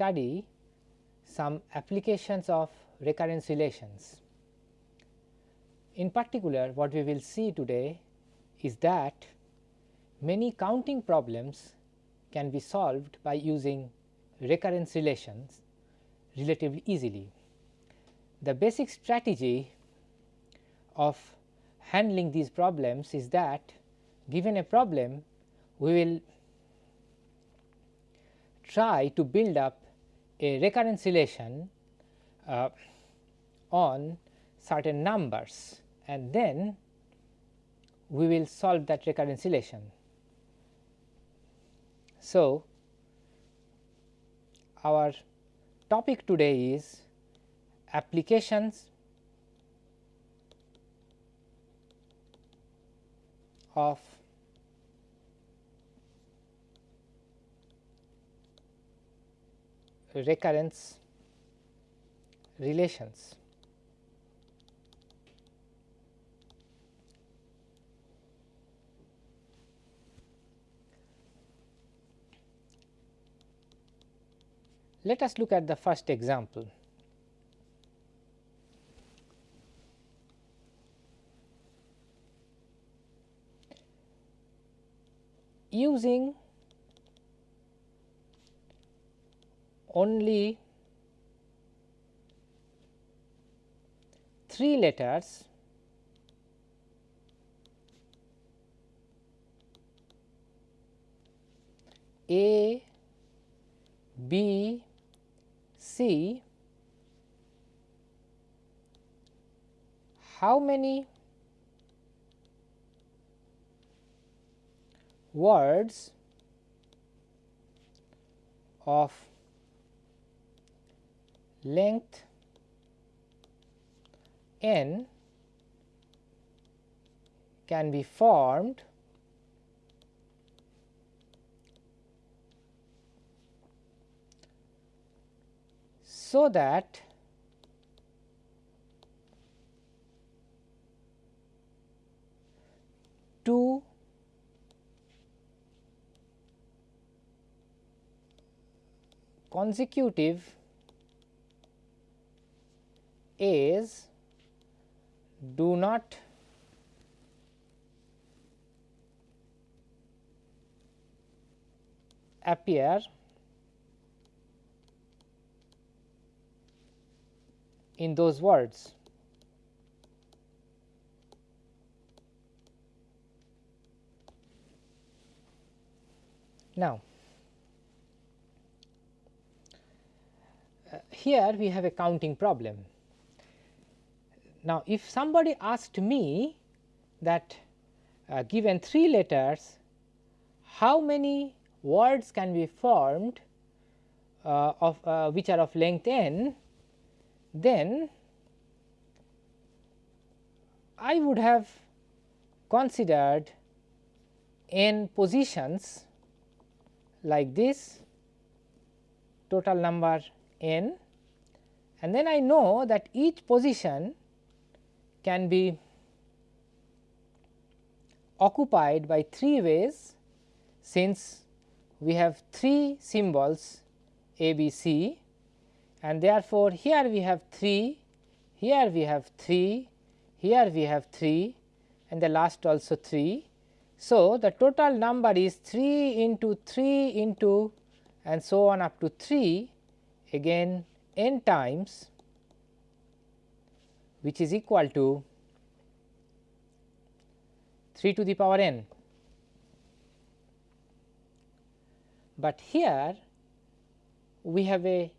study some applications of recurrence relations. In particular what we will see today is that many counting problems can be solved by using recurrence relations relatively easily. The basic strategy of handling these problems is that given a problem we will try to build up a recurrence relation uh, on certain numbers and then we will solve that recurrence relation. So, our topic today is applications of recurrence relations. Let us look at the first example. Using only 3 letters A, B, C, how many words of length n can be formed so that two consecutive A's do not appear in those words. Now, uh, here we have a counting problem. Now, if somebody asked me that uh, given 3 letters, how many words can be formed uh, of uh, which are of length n, then I would have considered n positions like this total number n and then I know that each position can be occupied by 3 ways since we have 3 symbols A, B, C and therefore, here we have 3, here we have 3, here we have 3 and the last also 3. So, the total number is 3 into 3 into and so on up to 3 again n times which is equal to 3 to the power n. But here we have a,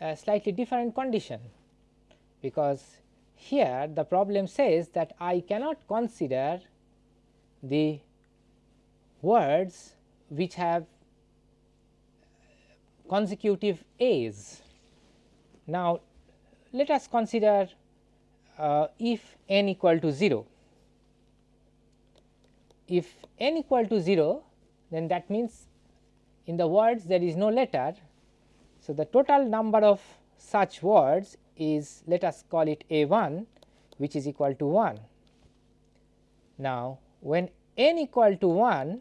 a slightly different condition, because here the problem says that I cannot consider the words which have consecutive A's. Now, let us consider uh, if n equal to 0. If n equal to 0 then that means in the words there is no letter. So, the total number of such words is let us call it a 1 which is equal to 1. Now, when n equal to 1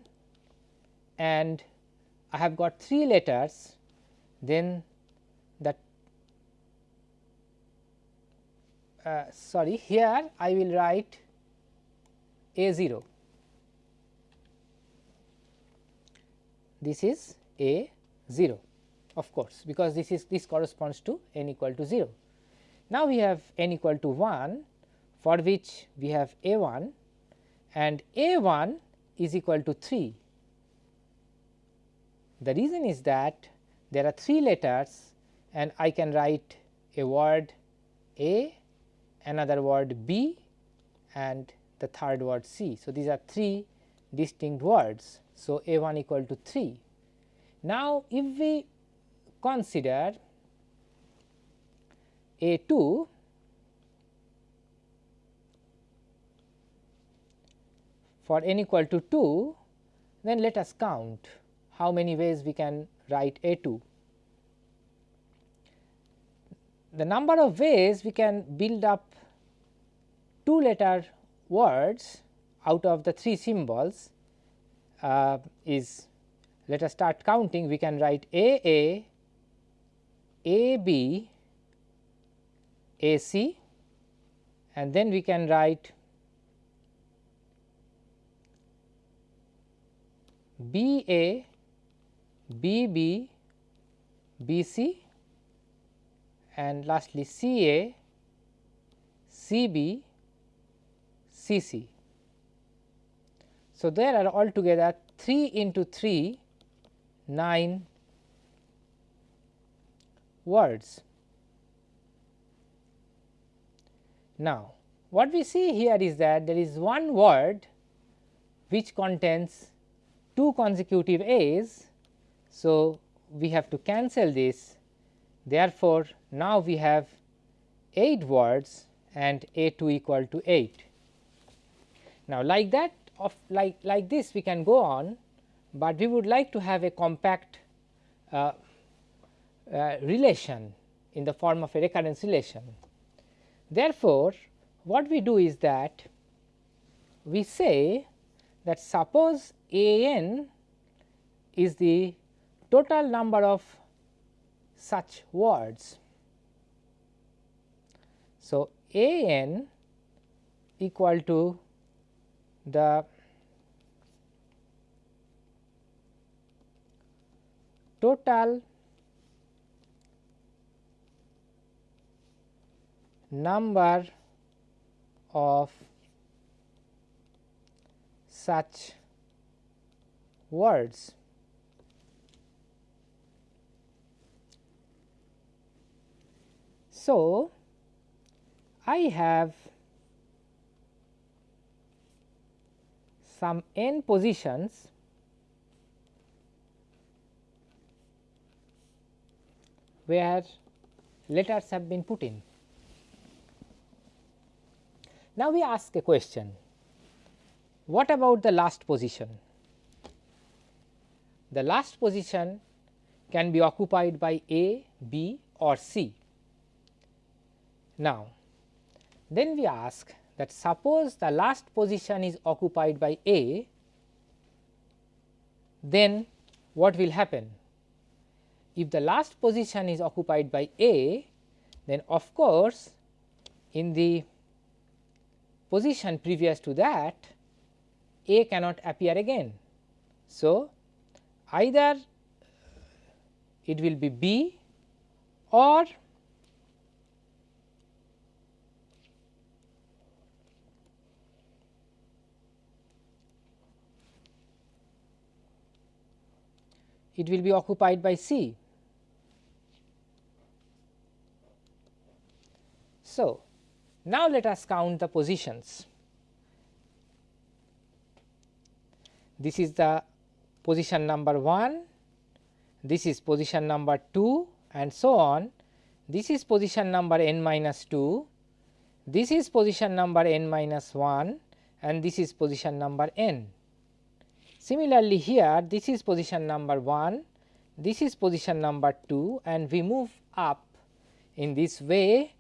and I have got 3 letters then that uh, sorry here I will write a 0 this is a 0 of course, because this is this corresponds to n equal to 0. Now, we have n equal to 1 for which we have a 1 and a 1 is equal to 3. The reason is that there are 3 letters and I can write a word a, another word b and the third word c. So, these are 3 distinct words. So, a 1 equal to 3. Now, if we consider a 2 for n equal to 2, then let us count how many ways we can write a 2. The number of ways we can build up 2 letter words out of the 3 symbols uh, is let us start counting. We can write A A, A B, A C and then we can write B A, B B, B C and lastly C A, C B, C C. So, there are altogether 3 into 3 9 words. Now, what we see here is that there is one word which contains two consecutive A's. So, we have to cancel this therefore, now we have 8 words and A 2 equal to 8. Now, like that of like like this we can go on but we would like to have a compact uh, uh, relation in the form of a recurrence relation. Therefore, what we do is that we say that suppose a n is the total number of such words. So, a n equal to the total number of such words. So, I have some n positions where letters have been put in. Now, we ask a question what about the last position? The last position can be occupied by A, B or C. Now, then we ask that suppose the last position is occupied by A, then what will happen? if the last position is occupied by A, then of course, in the position previous to that A cannot appear again. So, either it will be B or it will be occupied by C. So, now let us count the positions. This is the position number 1, this is position number 2 and so on. This is position number n minus 2, this is position number n minus 1 and this is position number n. Similarly, here this is position number 1, this is position number 2 and we move up in this way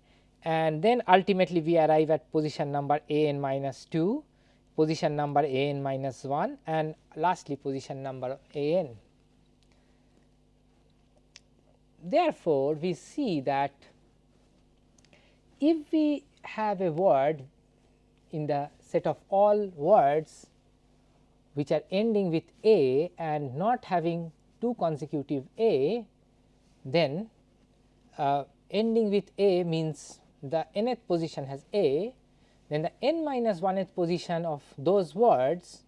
and then ultimately we arrive at position number a n minus 2, position number a n minus 1 and lastly position number a n. therefore, we see that if we have a word in the set of all words which are ending with a and not having two consecutive a, then uh, ending with a means the nth position has a, then the n minus 1th position of those words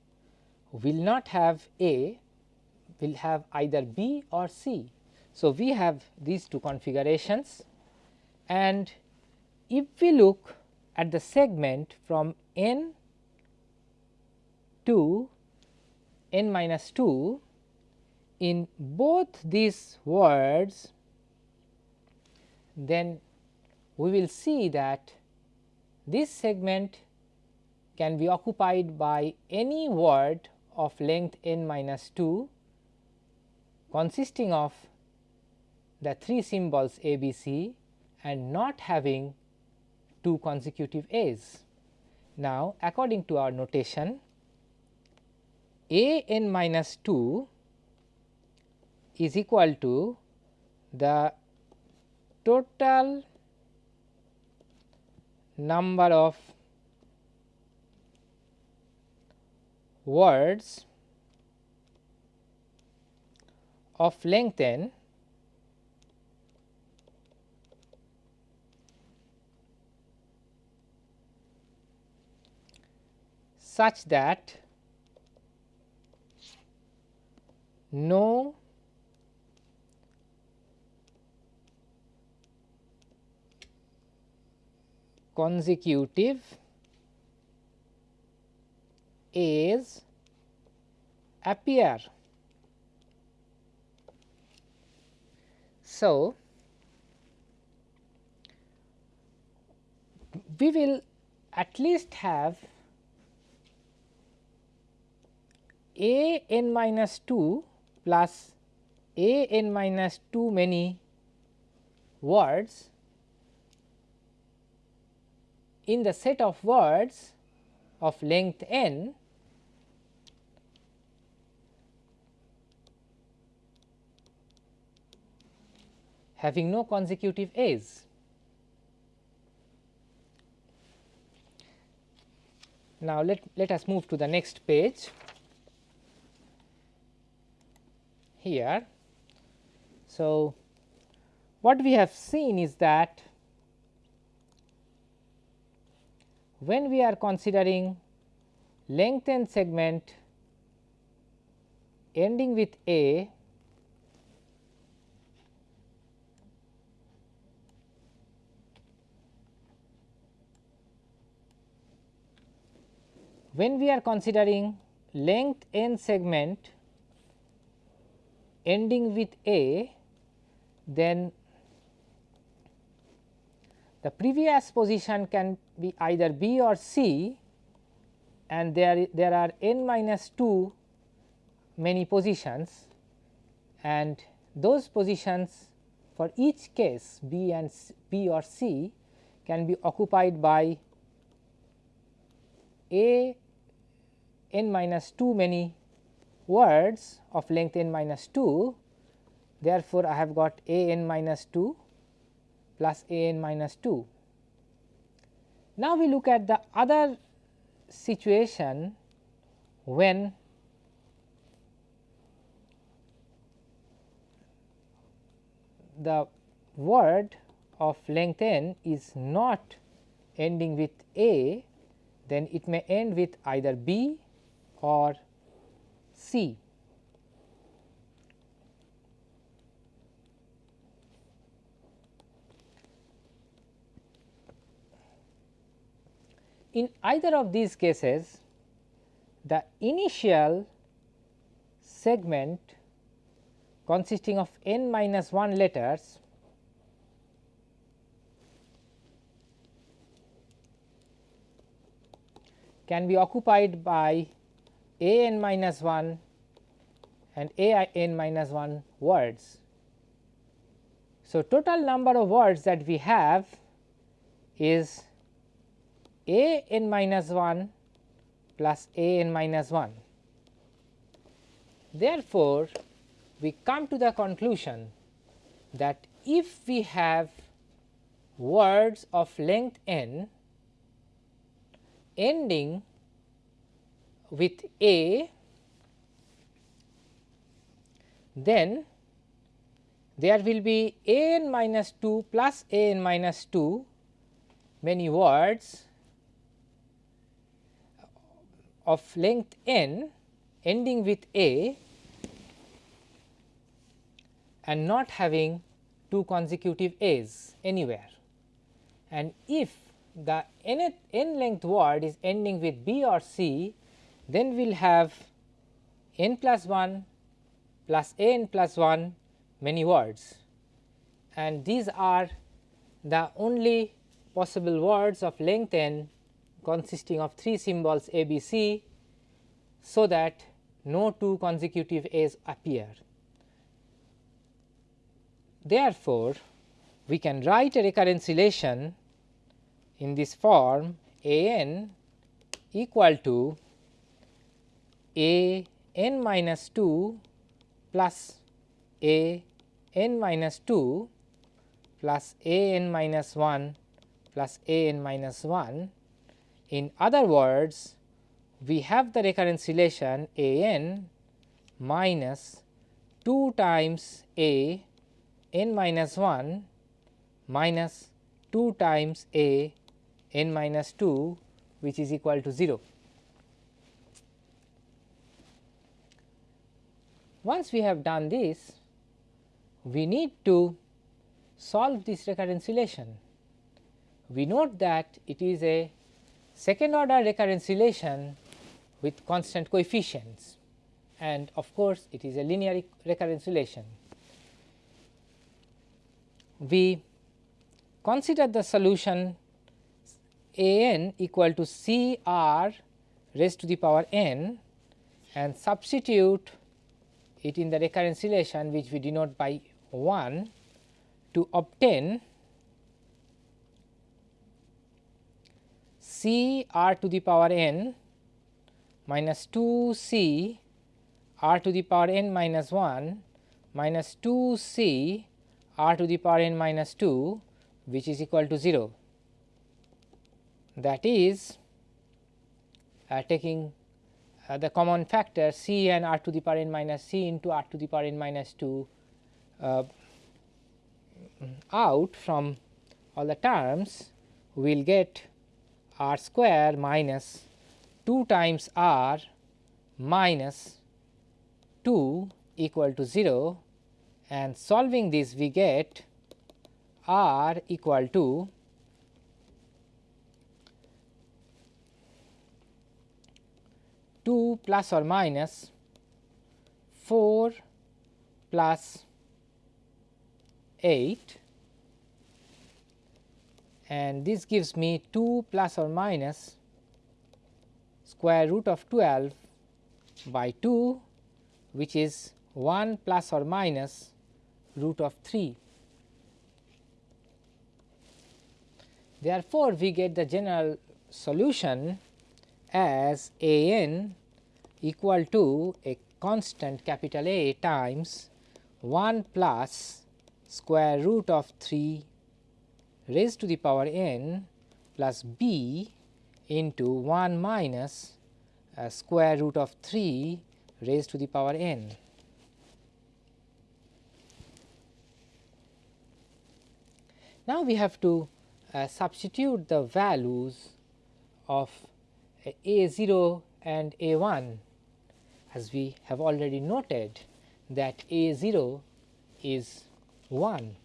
will not have a, will have either b or c. So, we have these two configurations and if we look at the segment from n to n minus 2 in both these words then we will see that this segment can be occupied by any word of length n minus 2 consisting of the three symbols a b c and not having two consecutive a's. Now, according to our notation a n minus 2 is equal to the total number of words of length n such that no consecutive A's appear. So, we will at least have a n minus 2 plus a n minus 2 many words in the set of words of length n having no consecutive a's. Now, let, let us move to the next page here. So, what we have seen is that when we are considering lengthened segment ending with A when we are considering length n segment ending with A then the previous position can be either B or C and there, there are n minus 2 many positions and those positions for each case B and C, B or C can be occupied by A n minus 2 many words of length n minus 2. Therefore, I have got A n minus 2 plus a n minus 2. Now, we look at the other situation when the word of length n is not ending with a, then it may end with either b or c. In either of these cases, the initial segment consisting of n minus 1 letters can be occupied by a n minus 1 and a n minus 1 words. So, total number of words that we have is a n minus 1 plus a n minus 1. Therefore, we come to the conclusion that if we have words of length n ending with a, then there will be a n minus 2 plus a n minus 2 many words of length n ending with a and not having two consecutive a's anywhere. And if the n, n length word is ending with b or c, then we will have n plus 1 plus a n plus 1 many words and these are the only possible words of length n consisting of 3 symbols a b c so that no two consecutive a's appear. Therefore, we can write a recurrence relation in this form a n equal to a n minus 2 plus a n minus 2 plus a n minus 1 plus a n minus 1. In other words, we have the recurrence relation a n minus 2 times a n minus 1 minus 2 times a n minus 2 which is equal to 0. Once we have done this, we need to solve this recurrence relation. We note that it is a second order recurrence relation with constant coefficients and of course, it is a linear recurrence relation. We consider the solution a n equal to C r raised to the power n and substitute it in the recurrence relation which we denote by 1 to obtain C r to the power n minus 2 C r to the power n minus 1 minus 2 C r to the power n minus 2 which is equal to 0. That is uh, taking uh, the common factor c and r to the power n minus c into r to the power n minus 2 uh, out from all the terms we will get r square minus 2 times r minus 2 equal to 0 and solving this we get r equal to two plus or minus 4 plus 8 and this gives me 2 plus or minus square root of 12 by 2 which is 1 plus or minus root of 3. Therefore, we get the general solution as a n equal to a constant capital A times 1 plus square root of 3 raised to the power n plus b into 1 minus uh, square root of 3 raised to the power n. Now, we have to uh, substitute the values of uh, a 0 and a 1 as we have already noted that a 0 is 1.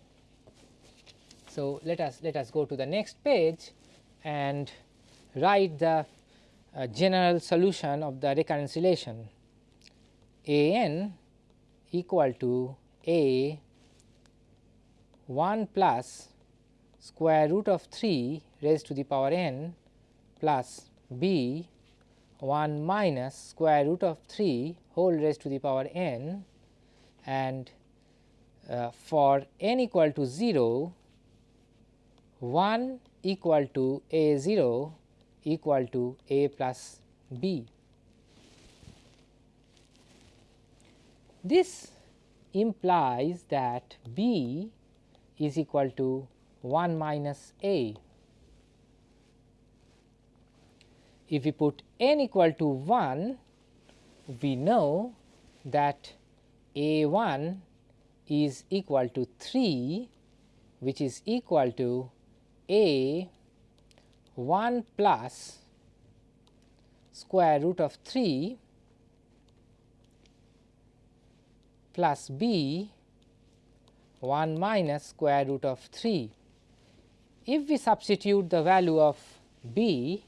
So, let us let us go to the next page and write the uh, general solution of the recurrence relation a n equal to a 1 plus square root of 3 raised to the power n plus b 1 minus square root of 3 whole raised to the power n and uh, for n equal to 0 1 equal to a 0 equal to a plus b. This implies that b is equal to 1 minus a. If we put n equal to 1, we know that a 1 is equal to 3 which is equal to a 1 plus square root of 3 plus b 1 minus square root of 3. If we substitute the value of b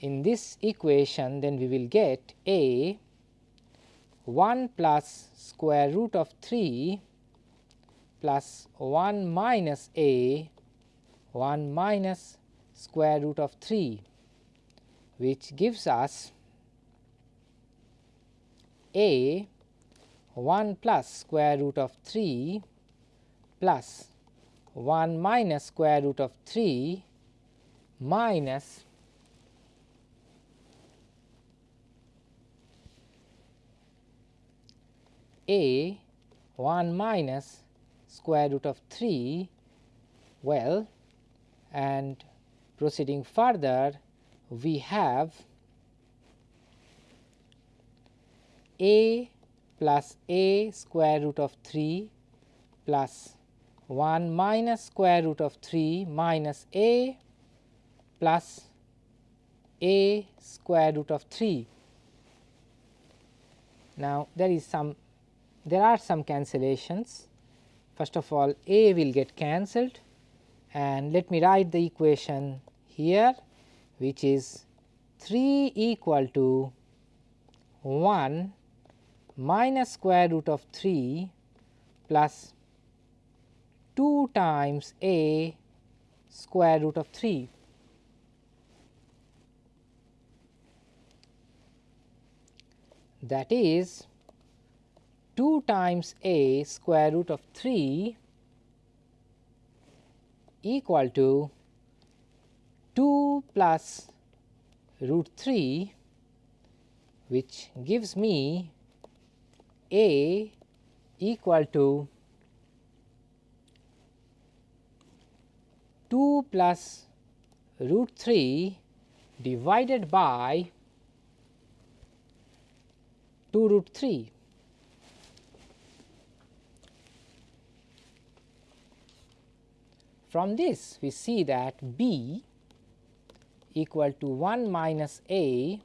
in this equation then we will get a 1 plus square root of 3 plus 1 minus a 1 minus square root of 3 which gives us a 1 plus square root of 3 plus 1 minus square root of 3 minus a 1 minus square root of 3 well and proceeding further we have a plus a square root of 3 plus 1 minus square root of 3 minus a plus a square root of 3. Now, there is some there are some cancellations first of all a will get cancelled and let me write the equation here which is 3 equal to 1 minus square root of 3 plus 2 times a square root of 3. That is 2 times a square root of 3 equal to 2 plus root 3 which gives me a equal to 2 plus root 3 divided by 2 root 3. From this we see that b equal to 1 minus a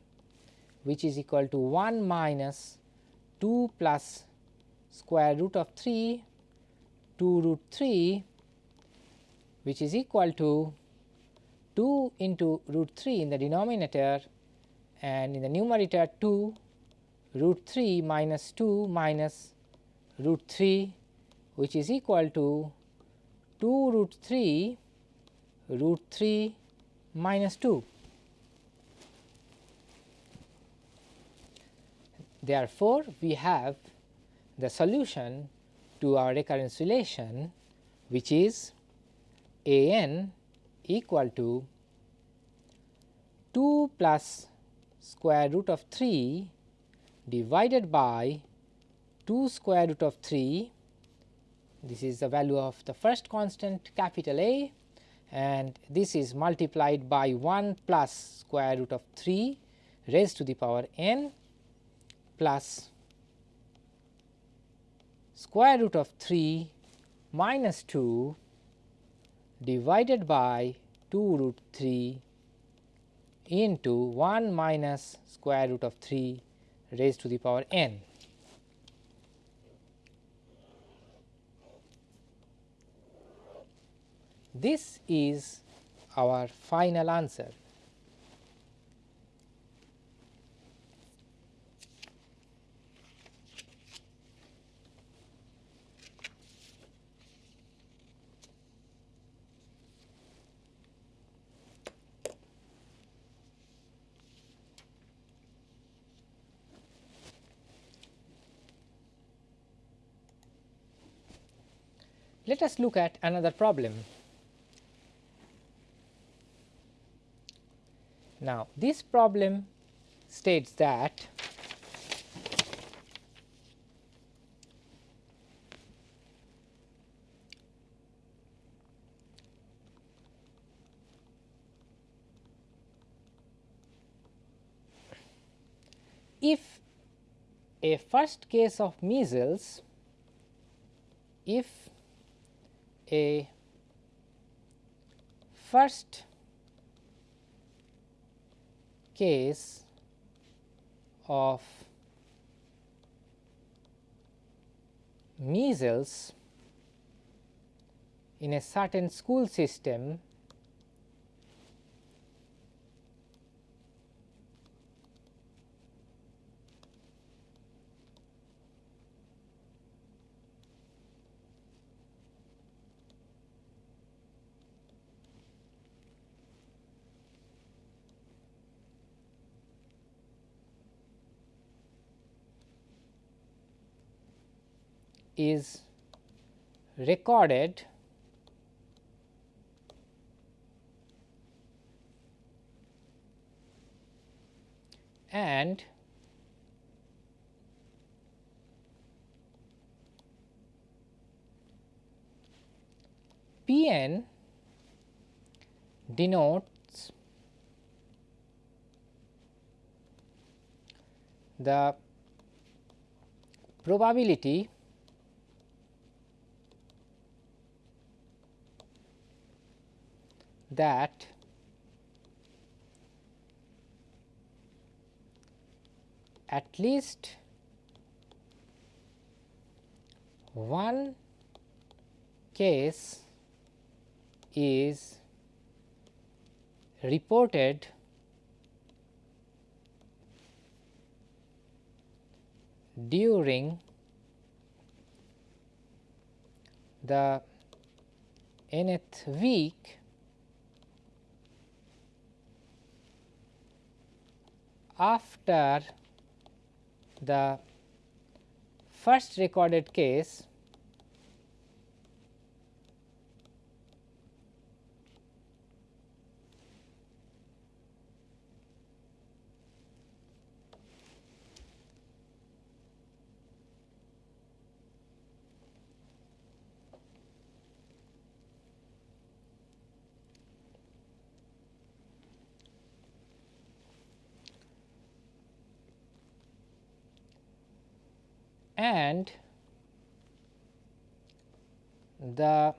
which is equal to 1 minus 2 plus square root of 3 2 root 3 which is equal to 2 into root 3 in the denominator and in the numerator 2 root 3 minus 2 minus root 3 which is equal to 2 root 3 root 3 minus 2. Therefore, we have the solution to our recurrence relation which is a n equal to 2 plus square root of 3 divided by 2 square root of 3 this is the value of the first constant capital A and this is multiplied by 1 plus square root of 3 raised to the power n plus square root of 3 minus 2 divided by 2 root 3 into 1 minus square root of 3 raised to the power n. This is our final answer. Let us look at another problem. Now, this problem states that if a first case of measles, if a first case of measles in a certain school system is recorded and P n denotes the probability that at least one case is reported during the nth week after the first recorded case and the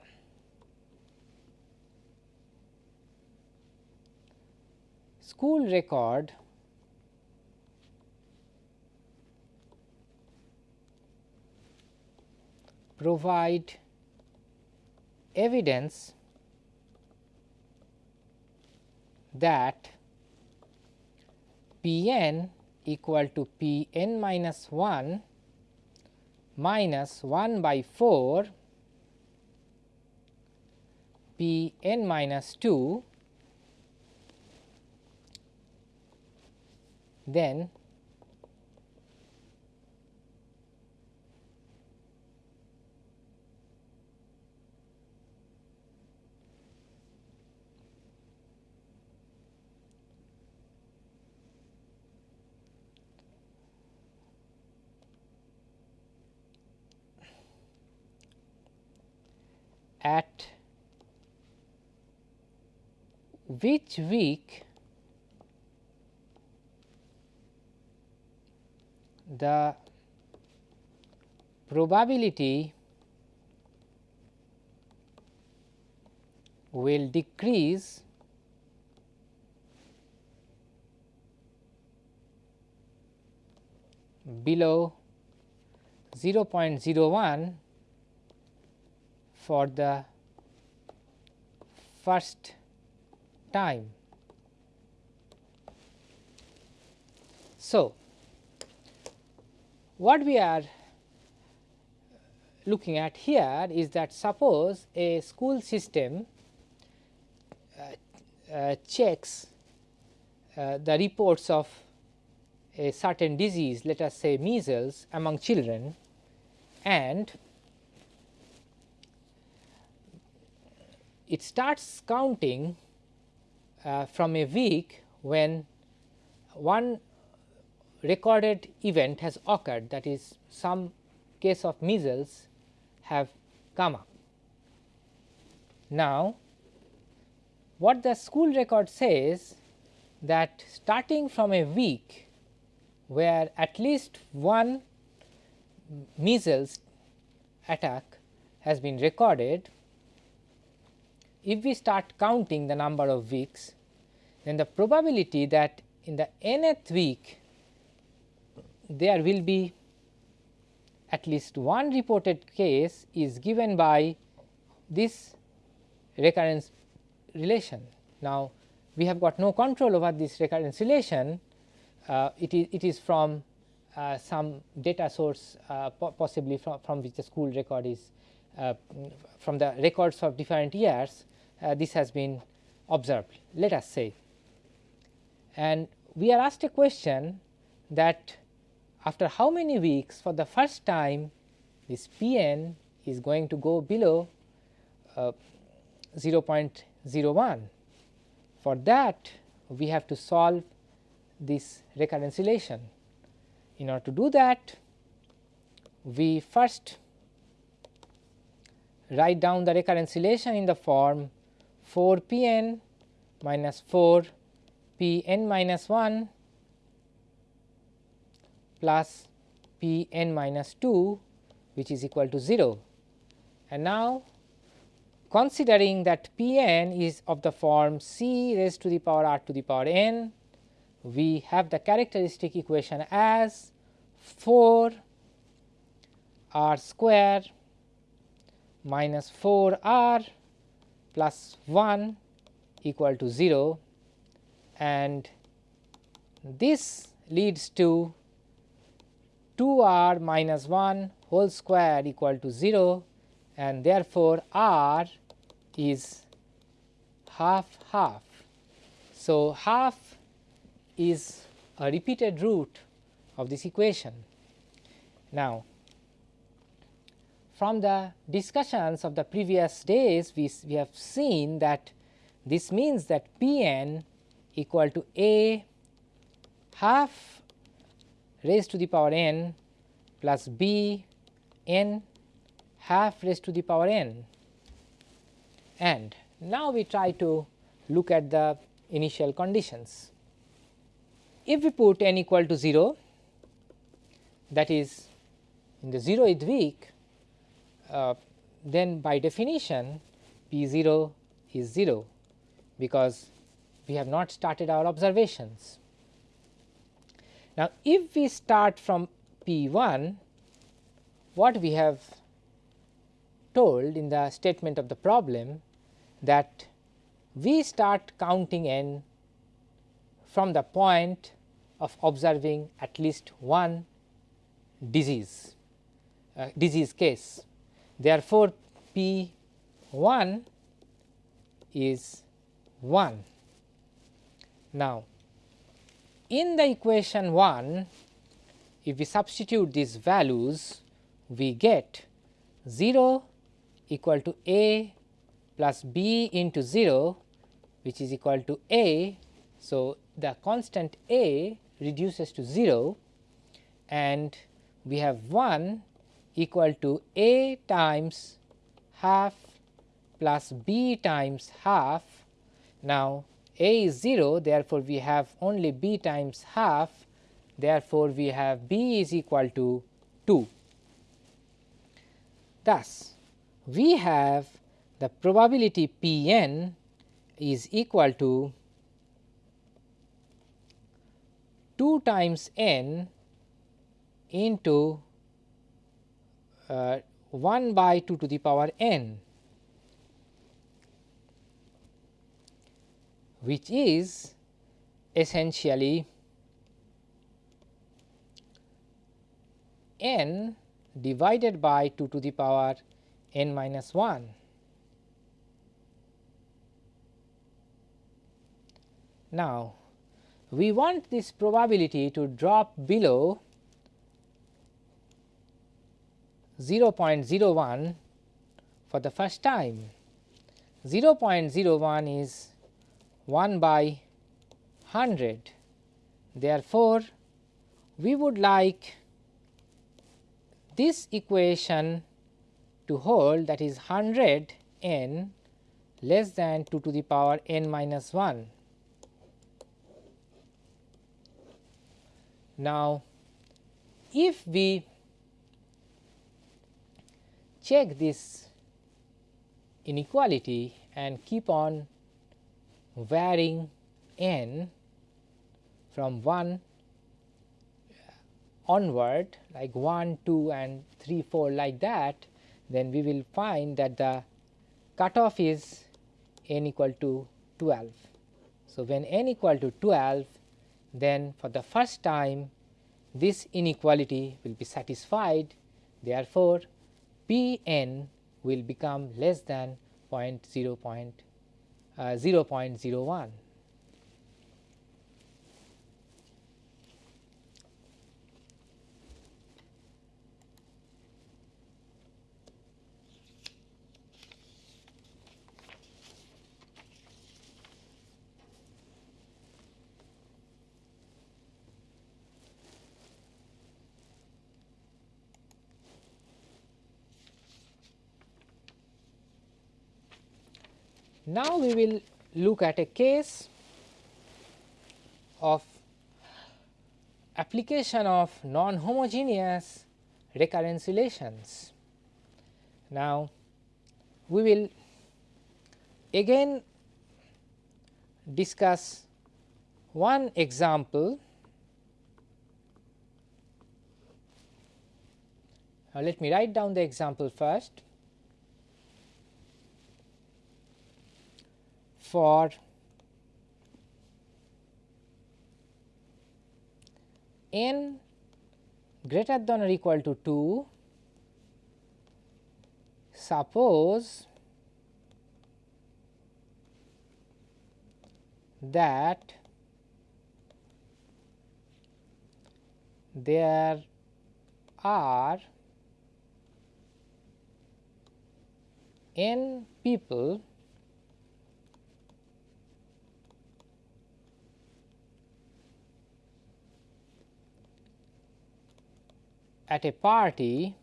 school record provide evidence that P n equal to P n minus 1 minus 1 by 4 p n minus 2 then at which week the probability will decrease below 0.01 for the first time. So, what we are looking at here is that suppose a school system uh, uh, checks uh, the reports of a certain disease let us say measles among children and it starts counting uh, from a week when one recorded event has occurred that is some case of measles have come up. Now, what the school record says that starting from a week where at least one measles attack has been recorded, if we start counting the number of weeks, then the probability that in the nth week there will be at least one reported case is given by this recurrence relation. Now, we have got no control over this recurrence relation, uh, it, is, it is from uh, some data source uh, po possibly from, from which the school record is uh, from the records of different years this has been observed let us say. And we are asked a question that after how many weeks for the first time this p n is going to go below uh, 0.01. For that we have to solve this recurrence relation. In order to do that, we first write down the recurrence relation in the form 4 p n minus 4 p n minus 1 plus p n minus 2 which is equal to 0. And now considering that p n is of the form c raised to the power r to the power n we have the characteristic equation as 4 r square minus 4 r plus 1 equal to 0 and this leads to 2 r minus 1 whole square equal to 0 and therefore, r is half half. So, half is a repeated root of this equation. Now, from the discussions of the previous days we, we have seen that this means that P n equal to a half raised to the power n plus b n half raised to the power n. And now we try to look at the initial conditions. If we put n equal to 0 that is in the 0th week, uh, then by definition p 0 is 0 because we have not started our observations. Now, if we start from p 1 what we have told in the statement of the problem that we start counting n from the point of observing at least one disease uh, disease case. Therefore, P 1 is 1. Now, in the equation 1 if we substitute these values we get 0 equal to a plus b into 0 which is equal to a so, the constant a reduces to 0 and we have 1 equal to a times half plus b times half. Now, a is 0 therefore, we have only b times half therefore, we have b is equal to 2. Thus, we have the probability p n is equal to 2 times n into Uh, 1 by 2 to the power n which is essentially n divided by 2 to the power n minus 1. Now, we want this probability to drop below 0.01 for the first time. 0.01 is 1 by 100. Therefore, we would like this equation to hold that is 100 n less than 2 to the power n minus 1. Now, if we check this inequality and keep on varying n from 1 onward like 1, 2 and 3, 4 like that, then we will find that the cutoff is n equal to 12. So, when n equal to 12, then for the first time this inequality will be satisfied. Therefore, P n will become less than 0 uh, 0.01. Now, we will look at a case of application of non homogeneous recurrence relations. Now, we will again discuss one example. Now, let me write down the example first. For n greater than or equal to 2 suppose that there are n people at a party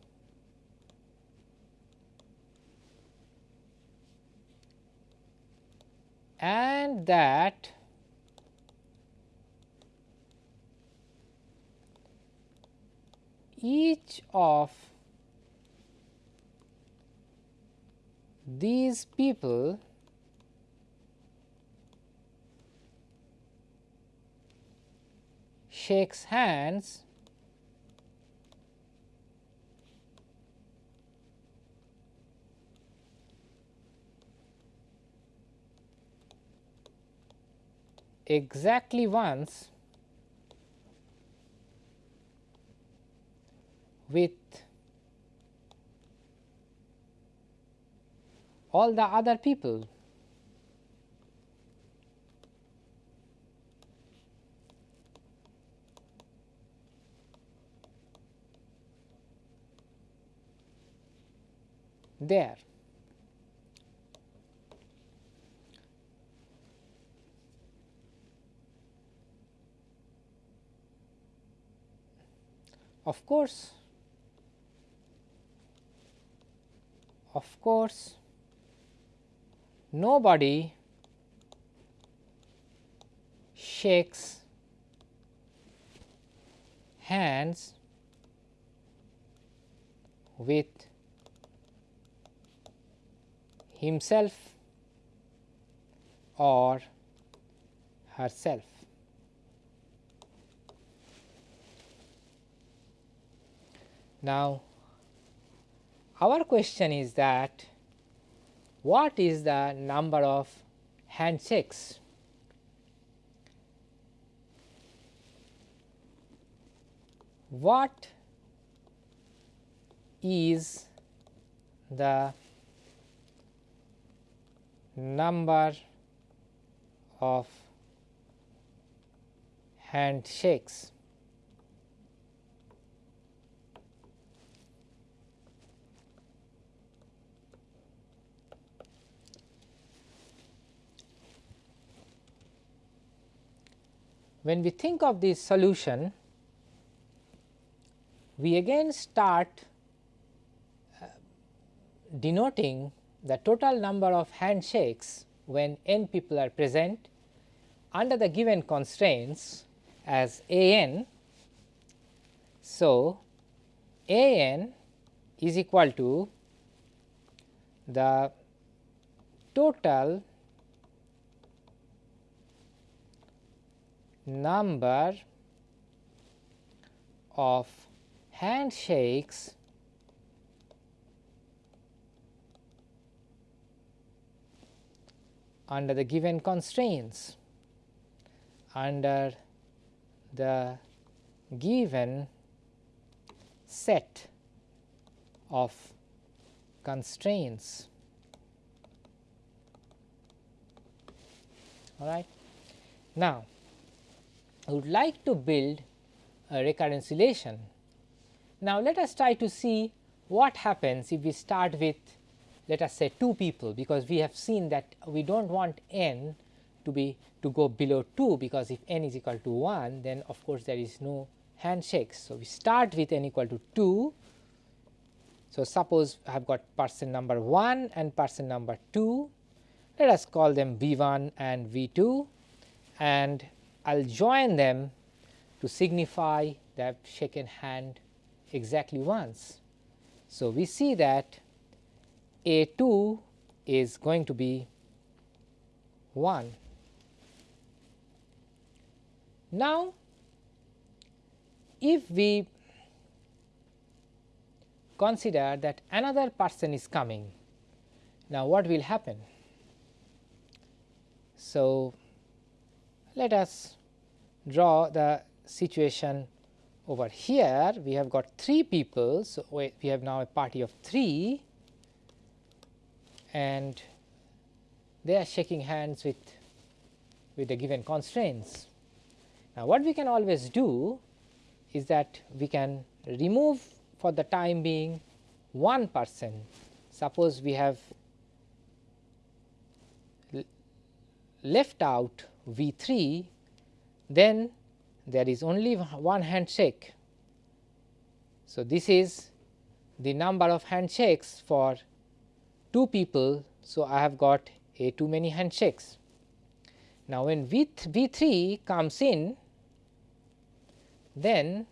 and that each of these people shakes hands exactly once with all the other people. there. Of course, of course, nobody shakes hands with himself or herself. Now, our question is that what is the number of handshakes? What is the number of handshakes? When we think of this solution, we again start uh, denoting the total number of handshakes when n people are present under the given constraints as a n. So, a n is equal to the total number of handshakes under the given constraints under the given set of constraints. All right. Now, I would like to build a recurrence relation. Now, let us try to see what happens if we start with let us say 2 people because we have seen that we do not want n to be to go below 2 because if n is equal to 1 then of course there is no handshakes. So, we start with n equal to 2. So, suppose I have got person number 1 and person number 2 let us call them V 1 and V 2 and I will join them to signify that shaken hand exactly once. So, we see that A 2 is going to be 1. Now, if we consider that another person is coming, now what will happen? So, let us draw the situation over here we have got 3 people. So, we have now a party of 3 and they are shaking hands with with the given constraints. Now, what we can always do is that we can remove for the time being one person. Suppose we have left out V 3, then there is only one handshake. So, this is the number of handshakes for 2 people. So, I have got a too many handshakes. Now, when V, v 3 comes in then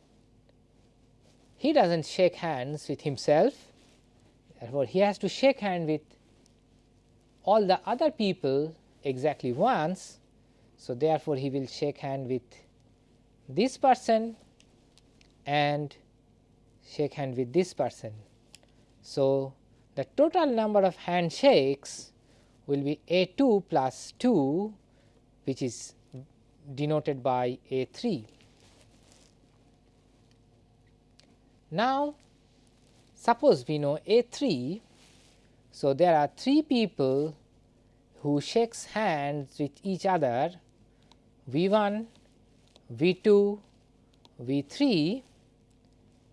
he does not shake hands with himself therefore, he has to shake hand with all the other people exactly once. So, therefore, he will shake hand with this person and shake hand with this person. So, the total number of handshakes will be A 2 plus 2 which is denoted by A 3. Now, suppose we know A 3. So, there are 3 people who shakes hands with each other V 1, V 2, V 3.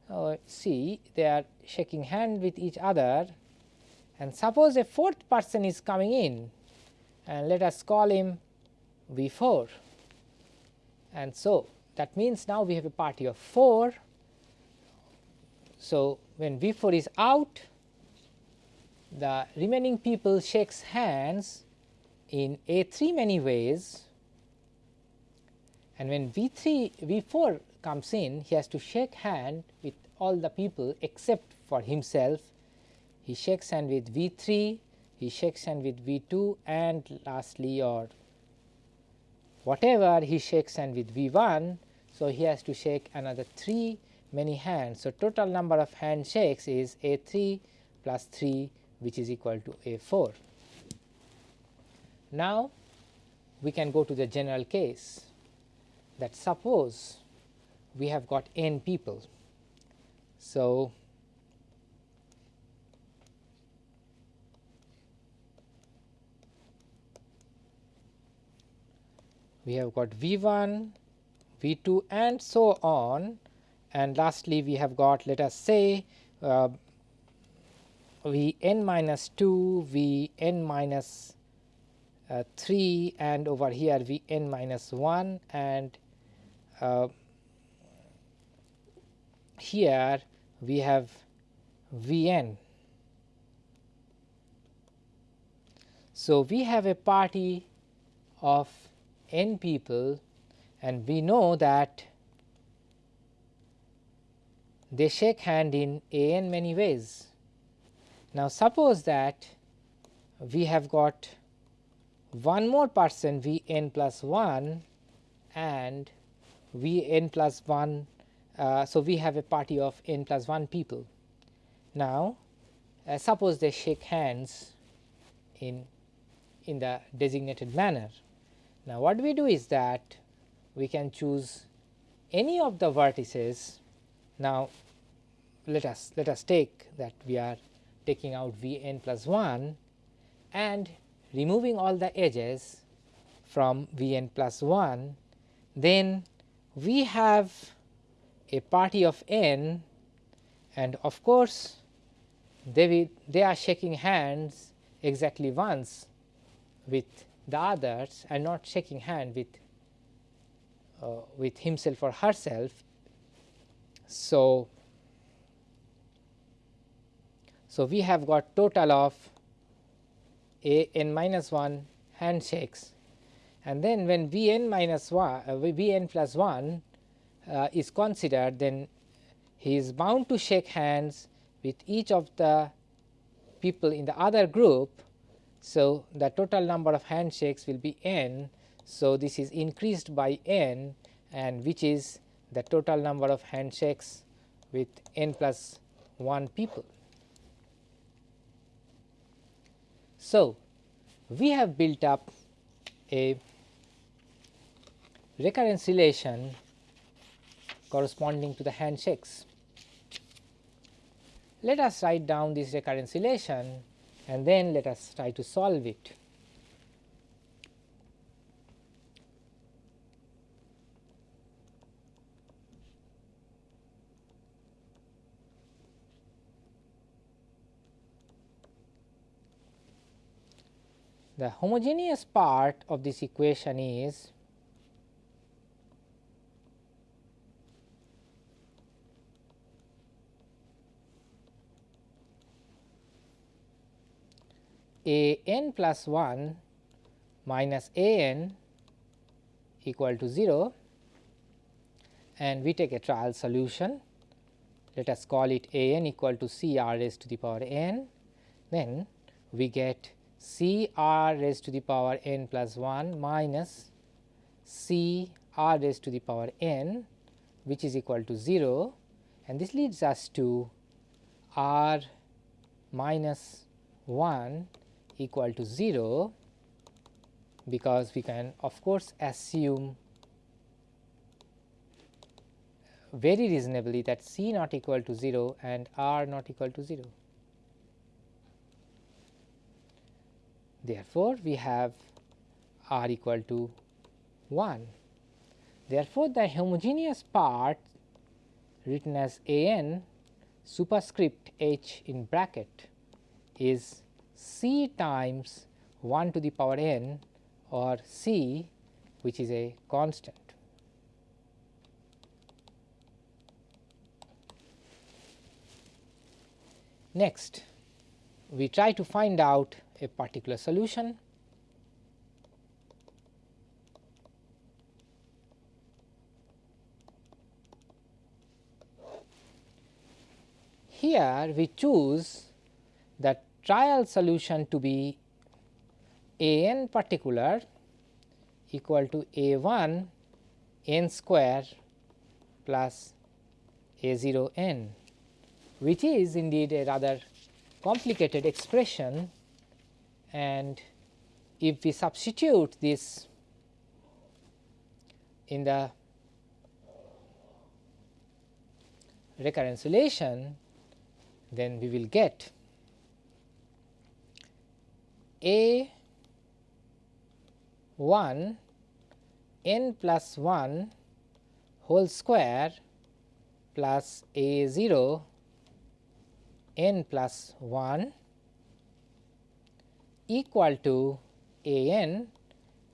Uh, see they are shaking hand with each other. And suppose a fourth person is coming in and let us call him V 4 and so that means now we have a party of 4 so, when V 4 is out the remaining people shakes hands in A 3 many ways and when V 3 V 4 comes in he has to shake hand with all the people except for himself. He shakes hand with V 3, he shakes hand with V 2 and lastly or whatever he shakes hand with V 1. So, he has to shake another 3 many hands. So, total number of handshakes is A 3 plus 3 which is equal to A 4. Now, we can go to the general case that suppose we have got n people. So, we have got V 1, V 2 and so on and lastly we have got let us say uh, V n minus 2, V n minus uh, 3 and over here V n minus 1 and uh, here we have V n. So, we have a party of n people and we know that they shake hand in a n many ways. Now, suppose that we have got one more person v n plus 1 and v n plus 1. Uh, so, we have a party of n plus 1 people. Now, uh, suppose they shake hands in, in the designated manner. Now, what we do is that we can choose any of the vertices. Now, let us let us take that we are taking out v n plus 1 and removing all the edges from v n plus 1, then we have a party of n and of course, they will, they are shaking hands exactly once with the others and not shaking hand with uh, with himself or herself. So, so we have got total of a n minus 1 handshakes and then when v n minus 1 uh, v n plus 1 uh, is considered then he is bound to shake hands with each of the people in the other group. So, the total number of handshakes will be n. So, this is increased by n and which is the total number of handshakes with n plus 1 people. So, we have built up a recurrence relation corresponding to the handshakes. Let us write down this recurrence relation and then let us try to solve it. The homogeneous part of this equation is a n plus 1 minus a n equal to 0 and we take a trial solution. Let us call it a n equal to c r raised to the power n. Then we get c r raised to the power n plus 1 minus c r raised to the power n which is equal to 0 and this leads us to r minus 1 equal to 0 because we can of course assume very reasonably that C not equal to 0 and R not equal to 0. Therefore, we have R equal to 1. Therefore, the homogeneous part written as A n superscript h in bracket is c times 1 to the power n or c which is a constant. Next, we try to find out a particular solution. Here we choose that trial solution to be a n particular equal to a 1 n square plus a 0 n which is indeed a rather complicated expression. And if we substitute this in the recurrence relation then we will get a 1 n plus 1 whole square plus a 0 n plus 1 equal to a n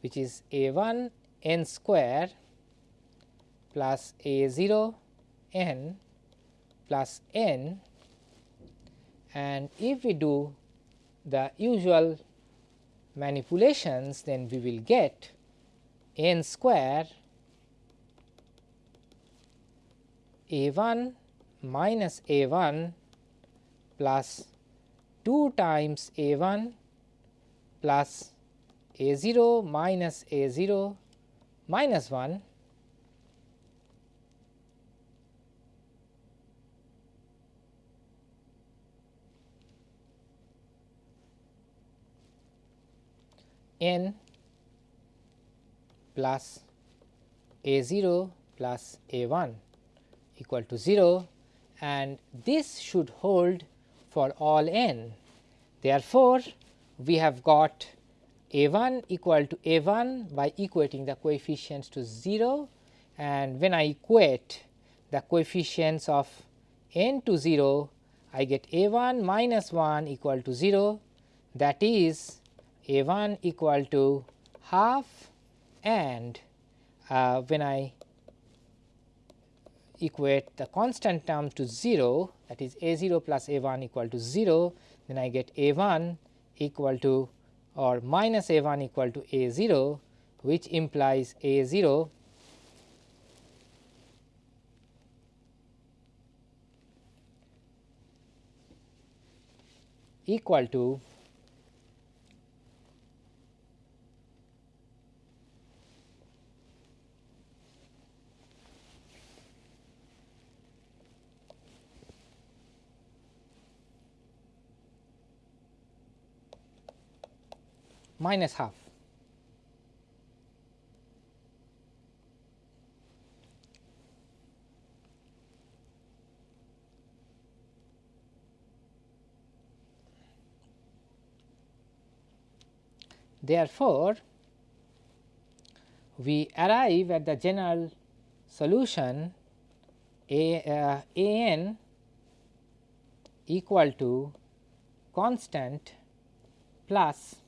which is a 1 n square plus a 0 n plus n. And if we do the usual manipulations then we will get n square a 1 minus a 1 plus 2 times a 1 plus a 0 minus a 0 minus 1 n plus a 0 plus a 1 equal to 0 and this should hold for all n. Therefore, we have got a 1 equal to a 1 by equating the coefficients to 0 and when I equate the coefficients of n to 0 I get a 1 minus 1 equal to 0 that is a 1 equal to half and uh, when I equate the constant term to 0 that is a 0 plus a 1 equal to 0 then I get a 1 equal to or minus a 1 equal to a 0 which implies a 0 equal to minus half. Therefore, we arrive at the general solution a uh, a n equal to constant plus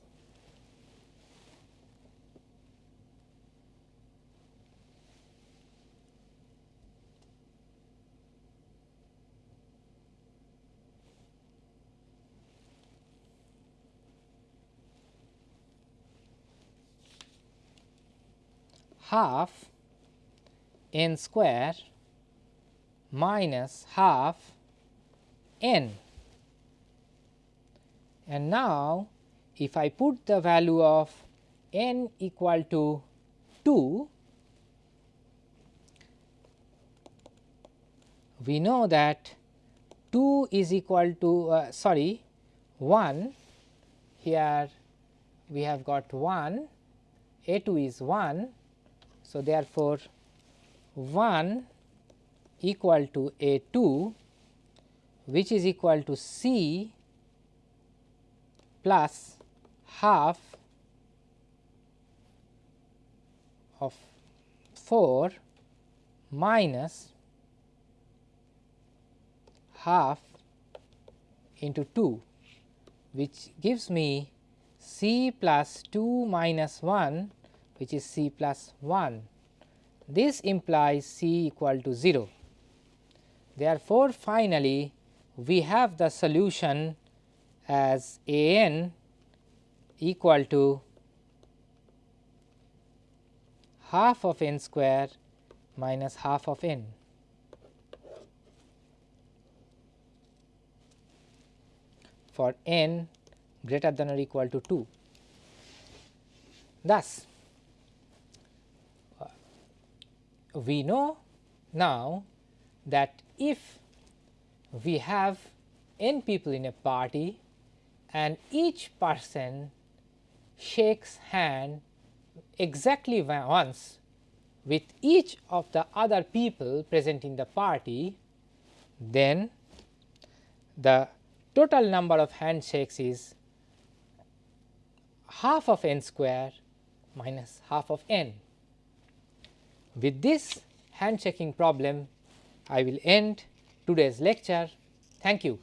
half n square minus half n. And now, if I put the value of n equal to 2, we know that 2 is equal to uh, sorry 1 here we have got 1 a 2 is 1 so, therefore, 1 equal to A 2 which is equal to C plus half of 4 minus half into 2 which gives me C plus 2 minus 1 which is c plus 1. This implies c equal to 0. Therefore, finally, we have the solution as a n equal to half of n square minus half of n. for n greater than or equal to 2. Thus, we know now that if we have n people in a party and each person shakes hand exactly once with each of the other people present in the party, then the total number of handshakes is half of n square minus half of n. With this handshaking problem, I will end today's lecture. Thank you.